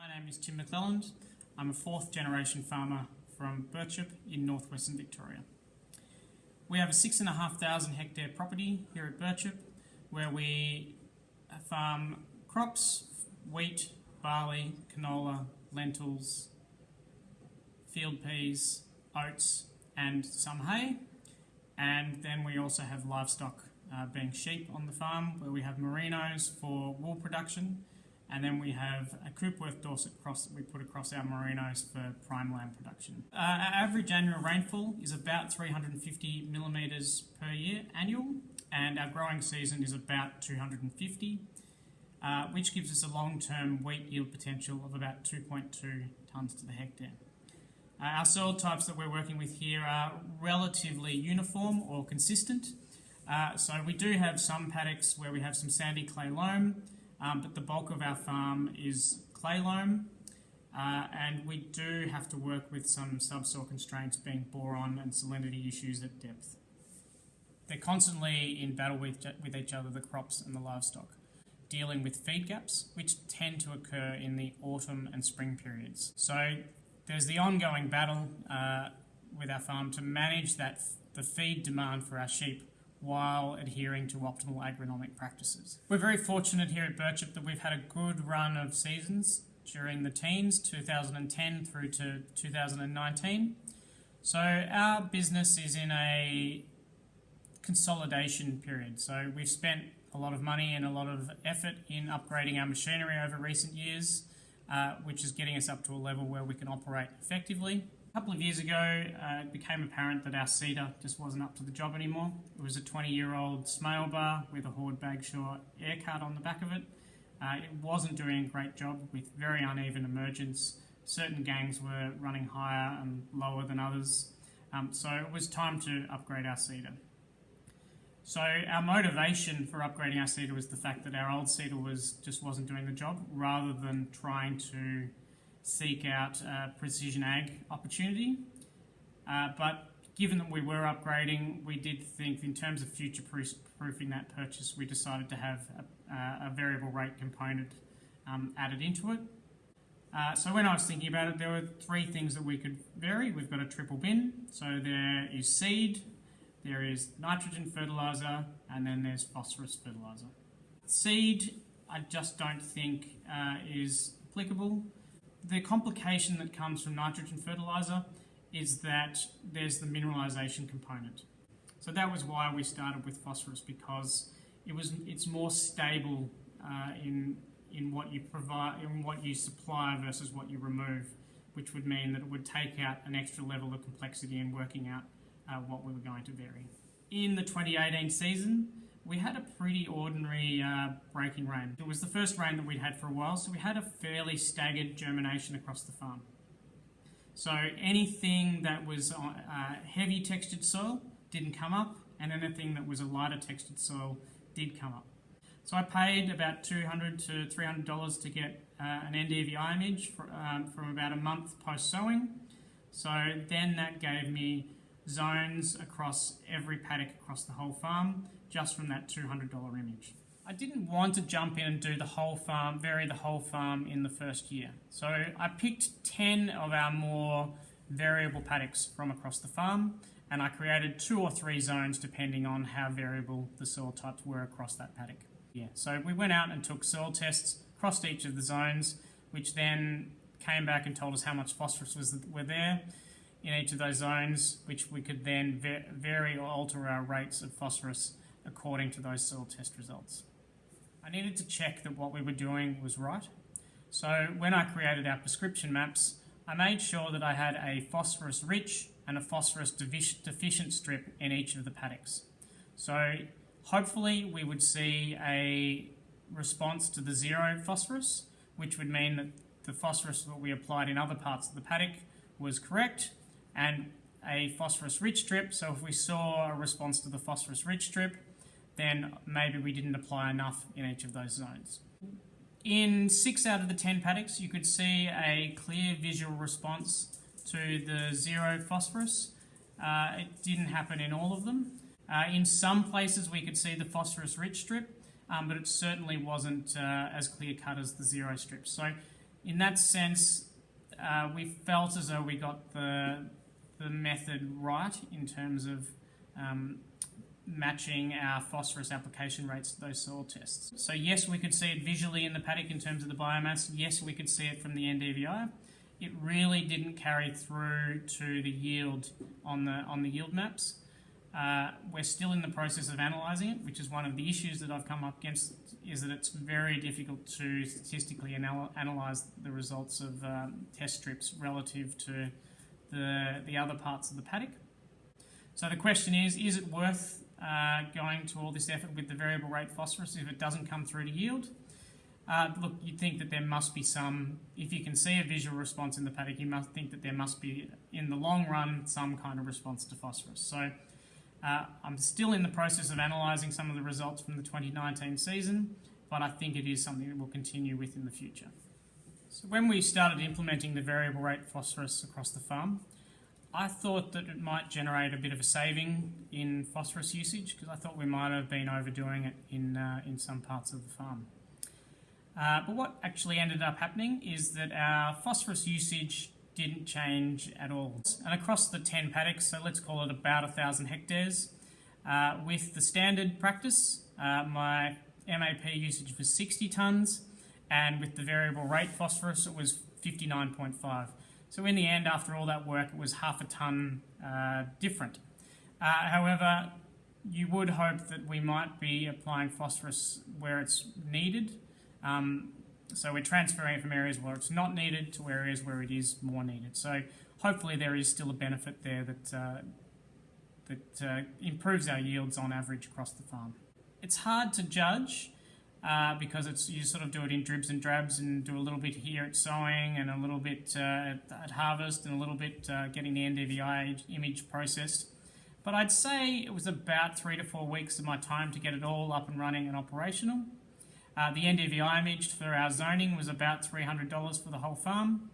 My name is Tim McClelland. I'm a fourth generation farmer from Birchip in northwestern Victoria. We have a six and a half thousand hectare property here at Birchip where we farm crops, wheat, barley, canola, lentils, field peas, oats, and some hay. And then we also have livestock, uh, being sheep on the farm, where we have merinos for wool production, and then we have a Coopworth Dorset cross that we put across our merinos for prime lamb production. Uh, our average annual rainfall is about 350 millimetres per year annual, and our growing season is about 250, uh, which gives us a long-term wheat yield potential of about 2.2 tonnes to the hectare. Uh, our soil types that we're working with here are relatively uniform or consistent. Uh, so we do have some paddocks where we have some sandy clay loam, um, but the bulk of our farm is clay loam. Uh, and we do have to work with some subsoil constraints being boron and salinity issues at depth. They're constantly in battle with, with each other, the crops and the livestock, dealing with feed gaps, which tend to occur in the autumn and spring periods. So there's the ongoing battle uh, with our farm to manage that the feed demand for our sheep while adhering to optimal agronomic practices. We're very fortunate here at Birchip that we've had a good run of seasons during the teens, 2010 through to 2019. So our business is in a consolidation period. So we've spent a lot of money and a lot of effort in upgrading our machinery over recent years, uh, which is getting us up to a level where we can operate effectively. A couple of years ago, uh, it became apparent that our seeder just wasn't up to the job anymore. It was a 20-year-old Smale bar with a Horwood Bagshaw air cart on the back of it. Uh, it wasn't doing a great job with very uneven emergence. Certain gangs were running higher and lower than others. Um, so it was time to upgrade our seeder. So our motivation for upgrading our seeder was the fact that our old seeder was just wasn't doing the job, rather than trying to seek out precision ag opportunity. Uh, but given that we were upgrading, we did think in terms of future proofing that purchase, we decided to have a, a variable rate component um, added into it. Uh, so when I was thinking about it, there were three things that we could vary. We've got a triple bin, so there is seed, there is nitrogen fertiliser, and then there's phosphorus fertiliser. Seed, I just don't think uh, is applicable the complication that comes from nitrogen fertiliser is that there's the mineralisation component. So that was why we started with phosphorus because it was it's more stable uh, in in what you provide in what you supply versus what you remove, which would mean that it would take out an extra level of complexity in working out uh, what we were going to vary. In the 2018 season, we had a pretty ordinary uh, breaking rain. It was the first rain that we'd had for a while, so we had a fairly staggered germination across the farm. So anything that was uh, heavy textured soil didn't come up, and anything that was a lighter textured soil did come up. So I paid about 200 to $300 to get uh, an NDVI image for, um, from about a month post sowing. So then that gave me zones across every paddock across the whole farm just from that $200 image. I didn't want to jump in and do the whole farm, vary the whole farm in the first year. So I picked 10 of our more variable paddocks from across the farm and I created two or three zones depending on how variable the soil types were across that paddock. Yeah, so we went out and took soil tests across each of the zones, which then came back and told us how much phosphorus was were there in each of those zones, which we could then vary or alter our rates of phosphorus according to those soil test results. I needed to check that what we were doing was right. So when I created our prescription maps, I made sure that I had a phosphorus rich and a phosphorus deficient strip in each of the paddocks. So hopefully we would see a response to the zero phosphorus, which would mean that the phosphorus that we applied in other parts of the paddock was correct and a phosphorus rich strip. So if we saw a response to the phosphorus rich strip, then maybe we didn't apply enough in each of those zones. In six out of the 10 paddocks, you could see a clear visual response to the zero phosphorus. Uh, it didn't happen in all of them. Uh, in some places, we could see the phosphorus rich strip, um, but it certainly wasn't uh, as clear cut as the zero strip. So in that sense, uh, we felt as though we got the the method right in terms of um, matching our phosphorus application rates to those soil tests. So yes, we could see it visually in the paddock in terms of the biomass. Yes, we could see it from the NDVI. It really didn't carry through to the yield on the on the yield maps. Uh, we're still in the process of analysing it, which is one of the issues that I've come up against, is that it's very difficult to statistically anal- analyse the results of um, test strips relative to the, the other parts of the paddock. So the question is, is it worth uh, going to all this effort with the variable rate phosphorus if it doesn't come through to yield? Uh, look, you'd think that there must be some, if you can see a visual response in the paddock, you must think that there must be, in the long run, some kind of response to phosphorus. So uh, I'm still in the process of analysing some of the results from the 2019 season, but I think it is something that we'll continue with in the future. So when we started implementing the variable rate phosphorus across the farm, I thought that it might generate a bit of a saving in phosphorus usage because I thought we might have been overdoing it in, uh, in some parts of the farm. Uh, but what actually ended up happening is that our phosphorus usage didn't change at all. And across the 10 paddocks, so let's call it about 1,000 hectares, uh, with the standard practice, uh, my MAP usage was 60 tonnes, and with the variable rate phosphorus, it was 59.5. So in the end, after all that work, it was half a tonne uh, different. Uh, however, you would hope that we might be applying phosphorus where it's needed. Um, so we're transferring from areas where it's not needed to areas where it is more needed. So hopefully there is still a benefit there that, uh, that uh, improves our yields on average across the farm. It's hard to judge uh, because it's you sort of do it in dribs and drabs and do a little bit here at sowing and a little bit uh, at, at, harvest and a little bit uh, getting the NDVI image processed. But I'd say it was about three to four weeks of my time to get it all up and running and operational. Uh, the NDVI image for our zoning was about $300 for the whole farm.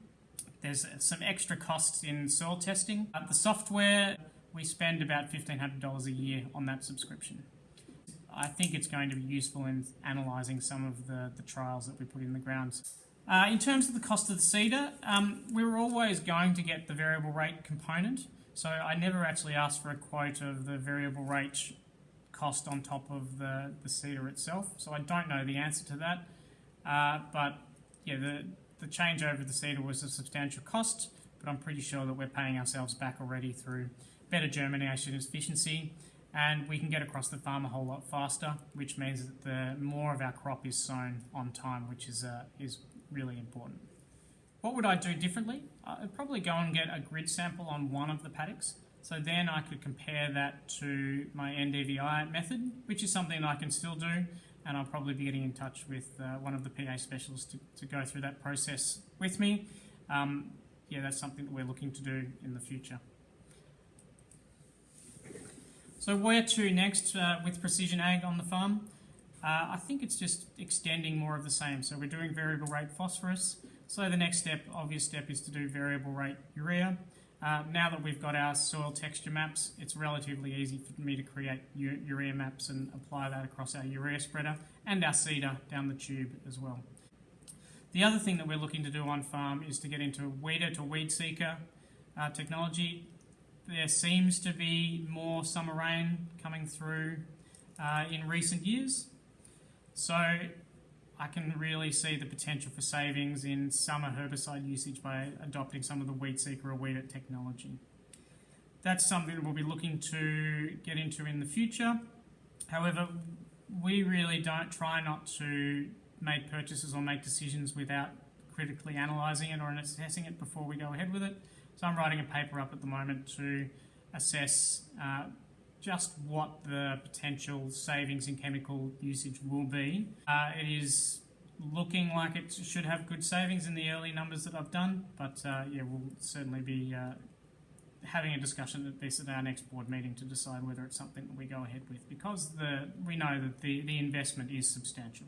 There's some extra costs in soil testing. Uh, the software, we spend about $1,500 a year on that subscription. I think it's going to be useful in analysing some of the, the trials that we put in the ground. Uh, in terms of the cost of the seeder, um, we were always going to get the variable rate component. So I never actually asked for a quote of the variable rate cost on top of the, the seeder itself. So I don't know the answer to that. Uh, but yeah, the, the change over the seeder was a substantial cost, but I'm pretty sure that we're paying ourselves back already through better germination efficiency and we can get across the farm a whole lot faster, which means that the more of our crop is sown on time, which is, uh, is really important. What would I do differently? I'd probably go and get a grid sample on one of the paddocks so then I could compare that to my NDVI method, which is something I can still do, and I'll probably be getting in touch with uh, one of the PA specialists to, to go through that process with me. Um, yeah, that's something that we're looking to do in the future. So where to next uh, with precision ag on the farm? Uh, I think it's just extending more of the same. So we're doing variable rate phosphorus. So the next step, obvious step, is to do variable rate urea. Uh, now that we've got our soil texture maps, it's relatively easy for me to create urea maps and apply that across our urea spreader and our seeder down the tube as well. The other thing that we're looking to do on farm is to get into weeder to WeedSeeker uh, technology. There seems to be more summer rain coming through uh, in recent years. So I can really see the potential for savings in summer herbicide usage by adopting some of the WeedSeeker or WEEDit technology. That's something that we'll be looking to get into in the future. However, we really don't try not to make purchases or make decisions without critically analysing it or assessing it before we go ahead with it. So I'm writing a paper up at the moment to assess uh, just what the potential savings in chemical usage will be. Uh, it is looking like it should have good savings in the early numbers that I've done, but uh, yeah, we'll certainly be uh, having a discussion at this at our next board meeting to decide whether it's something that we go ahead with because the we know that the, the investment is substantial.